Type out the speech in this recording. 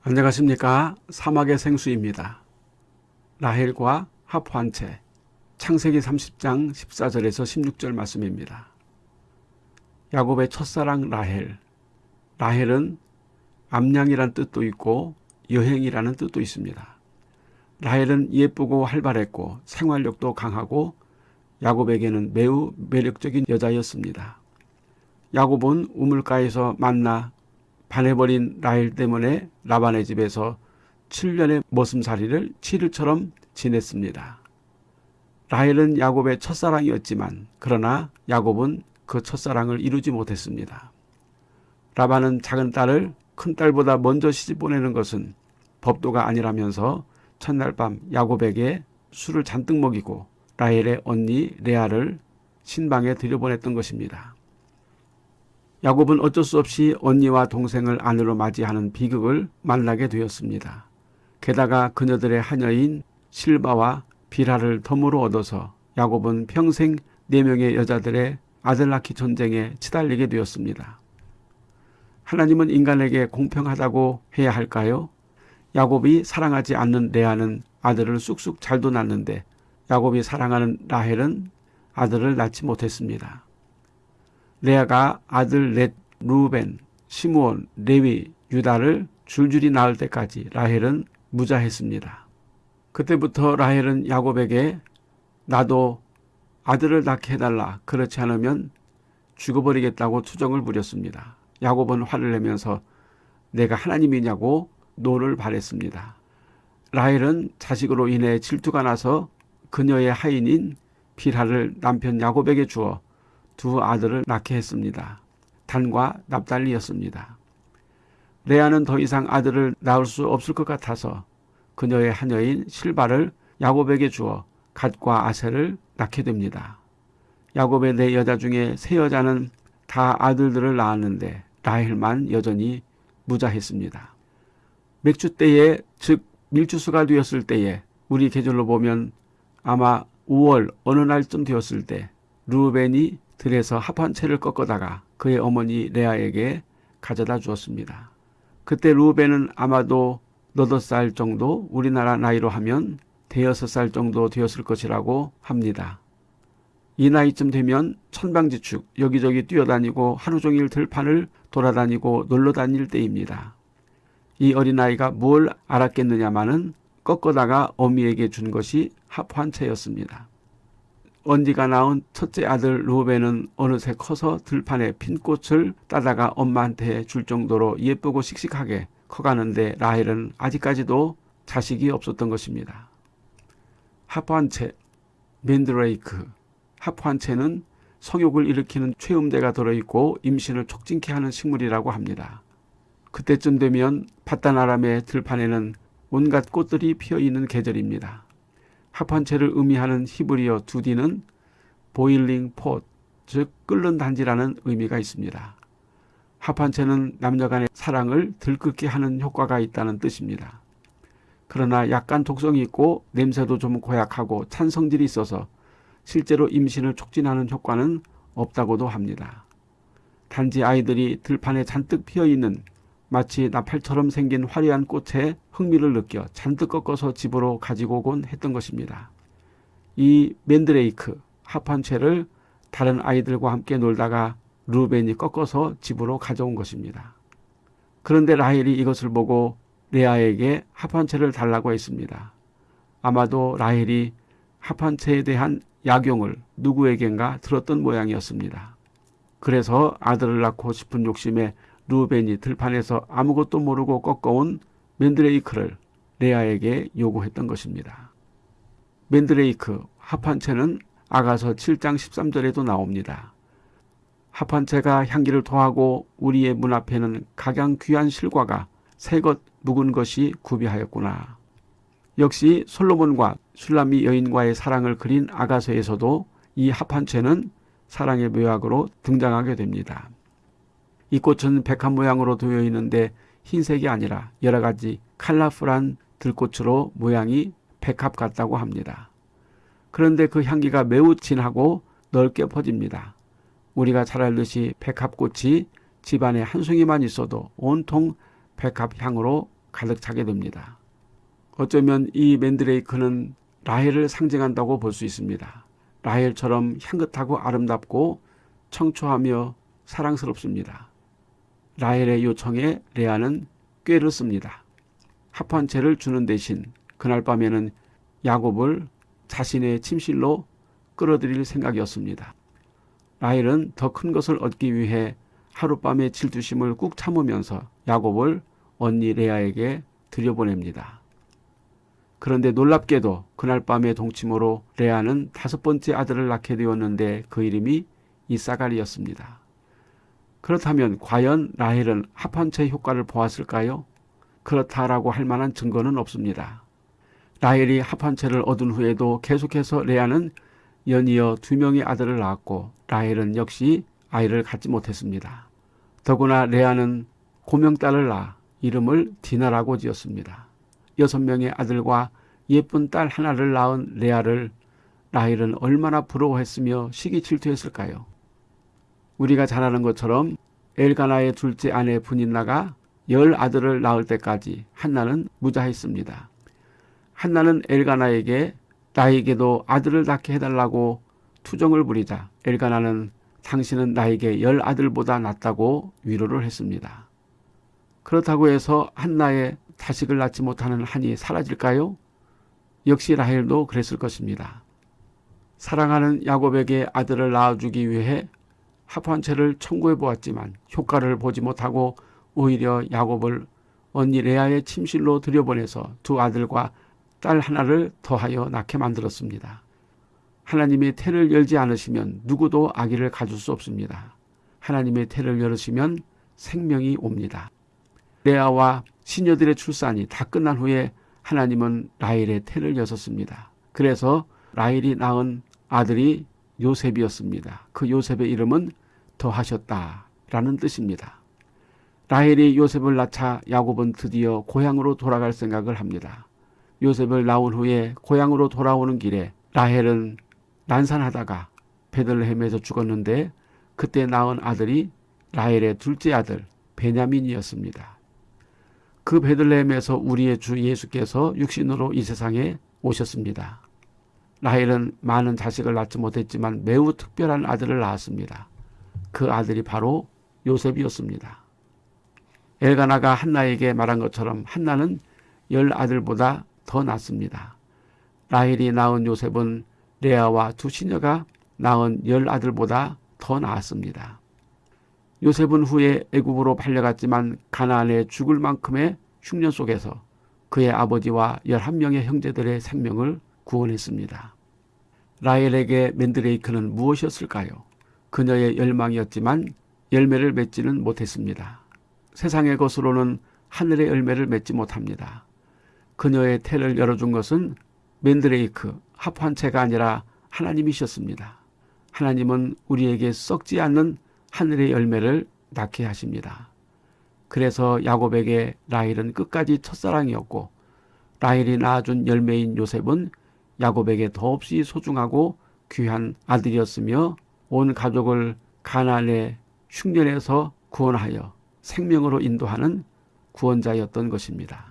안녕하십니까 사막의 생수입니다. 라헬과 하프한채 창세기 30장 14절에서 16절 말씀입니다. 야곱의 첫사랑 라헬 라헬은 암양이란 뜻도 있고 여행이라는 뜻도 있습니다. 라헬은 예쁘고 활발했고 생활력도 강하고 야곱에게는 매우 매력적인 여자였습니다. 야곱은 우물가에서 만나 반해버린 라헬 때문에 라반의 집에서 7년의 머슴살이를 7일처럼 지냈습니다. 라헬은 야곱의 첫사랑이었지만 그러나 야곱은 그 첫사랑을 이루지 못했습니다. 라반은 작은 딸을 큰 딸보다 먼저 시집 보내는 것은 법도가 아니라면서 첫날 밤 야곱에게 술을 잔뜩 먹이고 라헬의 언니 레아를 신방에 들여보냈던 것입니다. 야곱은 어쩔 수 없이 언니와 동생을 아내로 맞이하는 비극을 만나게 되었습니다. 게다가 그녀들의 하녀인 실바와 비라를 덤으로 얻어서 야곱은 평생 네 명의 여자들의 아들 낳기 전쟁에 치달리게 되었습니다. 하나님은 인간에게 공평하다고 해야 할까요? 야곱이 사랑하지 않는 레아는 아들을 쑥쑥 잘도 낳는데 야곱이 사랑하는 라헬은 아들을 낳지 못했습니다. 레아가 아들 넷, 루벤, 시므온, 레위, 유다를 줄줄이 낳을 때까지 라헬은 무자했습니다. 그때부터 라헬은 야곱에게 나도 아들을 낳게 해달라 그렇지 않으면 죽어버리겠다고 투정을 부렸습니다. 야곱은 화를 내면서 내가 하나님이냐고 노를 발했습니다. 라헬은 자식으로 인해 질투가 나서 그녀의 하인인 빌하를 남편 야곱에게 주어 두 아들을 낳게 했습니다. 단과 납달리였습니다. 레아는 더 이상 아들을 낳을 수 없을 것 같아서 그녀의 하녀인 실바를 야곱에게 주어 갓과 아셀을 낳게 됩니다. 야곱의 네 여자 중에 세 여자는 다 아들들을 낳았는데 라헬만 여전히 무자했습니다. 맥주 때에 즉 밀주수가 되었을 때에 우리 계절로 보면 아마 5월 어느 날쯤 되었을 때 루벤이 들에서 합 한 채를 꺾어다가 그의 어머니 레아에게 가져다 주었습니다. 그때 루벤은 아마도 너덟 살 정도 우리나라 나이로 하면 대여섯 살 정도 되었을 것이라고 합니다. 이 나이쯤 되면 천방지축 여기저기 뛰어다니고 하루 종일 들판을 돌아다니고 놀러 다닐 때입니다. 이 어린아이가 뭘 알았겠느냐마는 꺾어다가 어미에게 준 것이 합한 채였습니다. 언니가 낳은 첫째 아들 루벤은 어느새 커서 들판에 핀 꽃을 따다가 엄마한테 줄 정도로 예쁘고 씩씩하게 커가는데 라헬은 아직까지도 자식이 없었던 것입니다. 하프한채, 맨드레이크, 하프한채는 성욕을 일으키는 최음대가 들어있고 임신을 촉진케 하는 식물이라고 합니다. 그때쯤 되면 바다나람의 들판에는 온갖 꽃들이 피어있는 계절입니다. 합한체를 의미하는 히브리어 두디는 보일링 폿, 즉 끓는 단지라는 의미가 있습니다. 합한체는 남녀 간의 사랑을 들끓게 하는 효과가 있다는 뜻입니다. 그러나 약간 독성이 있고 냄새도 좀 고약하고 찬 성질이 있어서 실제로 임신을 촉진하는 효과는 없다고도 합니다. 단지 아이들이 들판에 잔뜩 피어있는 마치 나팔처럼 생긴 화려한 꽃에 흥미를 느껴 잔뜩 꺾어서 집으로 가지고 오곤 했던 것입니다. 이 맨드레이크 합한채를 다른 아이들과 함께 놀다가 루벤이 꺾어서 집으로 가져온 것입니다. 그런데 라헬이 이것을 보고 레아에게 합한채를 달라고 했습니다. 아마도 라헬이 합한채에 대한 약용을 누구에겐가 들었던 모양이었습니다. 그래서 아들을 낳고 싶은 욕심에 루벤이 들판에서 아무것도 모르고 꺾어온 맨드레이크를 레아에게 요구했던 것입니다. 맨드레이크 합한채는 아가서 7장 13절에도 나옵니다. 합한채가 향기를 더하고 우리의 문 앞에는 각양 귀한 실과가 새것 묵은 것이 구비하였구나. 역시 솔로몬과 술라미 여인과의 사랑을 그린 아가서에서도 이 합한채는 사랑의 묘약으로 등장하게 됩니다. 이 꽃은 백합 모양으로 되어 있는데 흰색이 아니라 여러 가지 칼라풀한 들꽃으로 모양이 백합 같다고 합니다. 그런데 그 향기가 매우 진하고 넓게 퍼집니다. 우리가 잘 알듯이 백합꽃이 집안에 한 송이만 있어도 온통 백합 향으로 가득 차게 됩니다. 어쩌면 이 맨드레이크는 라헬을 상징한다고 볼 수 있습니다. 라헬처럼 향긋하고 아름답고 청초하며 사랑스럽습니다. 라헬의 요청에 레아는 꾀를 씁니다. 합한 채를 주는 대신 그날 밤에는 야곱을 자신의 침실로 끌어들일 생각이었습니다. 라헬은 더 큰 것을 얻기 위해 하룻밤의 질투심을 꾹 참으면서 야곱을 언니 레아에게 들여보냅니다. 그런데 놀랍게도 그날 밤의 동침으로 레아는 다섯 번째 아들을 낳게 되었는데 그 이름이 이사갈이었습니다. 그렇다면 과연 라헬은 합한체 효과를 보았을까요? 그렇다라고 할 만한 증거는 없습니다. 라헬이 합한체를 얻은 후에도 계속해서 레아는 연이어 두 명의 아들을 낳았고 라헬은 역시 아이를 갖지 못했습니다. 더구나 레아는 고명딸을 낳아 이름을 디나라고 지었습니다. 여섯 명의 아들과 예쁜 딸 하나를 낳은 레아를 라헬은 얼마나 부러워했으며 시기 질투했을까요? 우리가 잘 아는 것처럼 엘가나의 둘째 아내 분인나가 열 아들을 낳을 때까지 한나는 무자했습니다. 한나는 엘가나에게 나에게도 아들을 낳게 해달라고 투정을 부리자 엘가나는 당신은 나에게 열 아들보다 낫다고 위로를 했습니다. 그렇다고 해서 한나의 자식을 낳지 못하는 한이 사라질까요? 역시 라헬도 그랬을 것입니다. 사랑하는 야곱에게 아들을 낳아주기 위해 합한체를 청구해 보았지만 효과를 보지 못하고 오히려 야곱을 언니 레아의 침실로 들여보내서 두 아들과 딸 하나를 더하여 낳게 만들었습니다. 하나님의 태를 열지 않으시면 누구도 아기를 가질 수 없습니다. 하나님의 태를 열으시면 생명이 옵니다. 레아와 시녀들의 출산이 다 끝난 후에 하나님은 라헬의 태를 여셨습니다. 그래서 라헬이 낳은 아들이 요셉이었습니다. 그 요셉의 이름은 더하셨다라는 뜻입니다. 라헬이 요셉을 낳자 야곱은 드디어 고향으로 돌아갈 생각을 합니다. 요셉을 낳은 후에 고향으로 돌아오는 길에 라헬은 난산하다가 베들레헴에서 죽었는데 그때 낳은 아들이 라헬의 둘째 아들 베냐민이었습니다. 그 베들레헴에서 우리의 주 예수께서 육신으로 이 세상에 오셨습니다. 라헬은 많은 자식을 낳지 못했지만 매우 특별한 아들을 낳았습니다. 그 아들이 바로 요셉이었습니다. 엘가나가 한나에게 말한 것처럼 한나는 열 아들보다 더 낫습니다. 라헬이 낳은 요셉은 레아와 두 시녀가 낳은 열 아들보다 더 나았습니다. 요셉은 후에 애굽으로 팔려갔지만 가나안에 죽을 만큼의 흉년 속에서 그의 아버지와 열한 명의 형제들의 생명을 구원했습니다. 라헬에게 맨드레이크는 무엇이었을까요? 그녀의 열망이었지만 열매를 맺지는 못했습니다. 세상의 것으로는 하늘의 열매를 맺지 못합니다. 그녀의 태를 열어준 것은 맨드레이크 합한체가 아니라 하나님이셨습니다. 하나님은 우리에게 썩지 않는 하늘의 열매를 낳게 하십니다. 그래서 야곱에게 라헬은 끝까지 첫사랑이었고 라헬이 낳아준 열매인 요셉은 야곱에게 더없이 소중하고 귀한 아들이었으며 온 가족을 가나안의 흉년에서 구원하여 생명으로 인도하는 구원자였던 것입니다.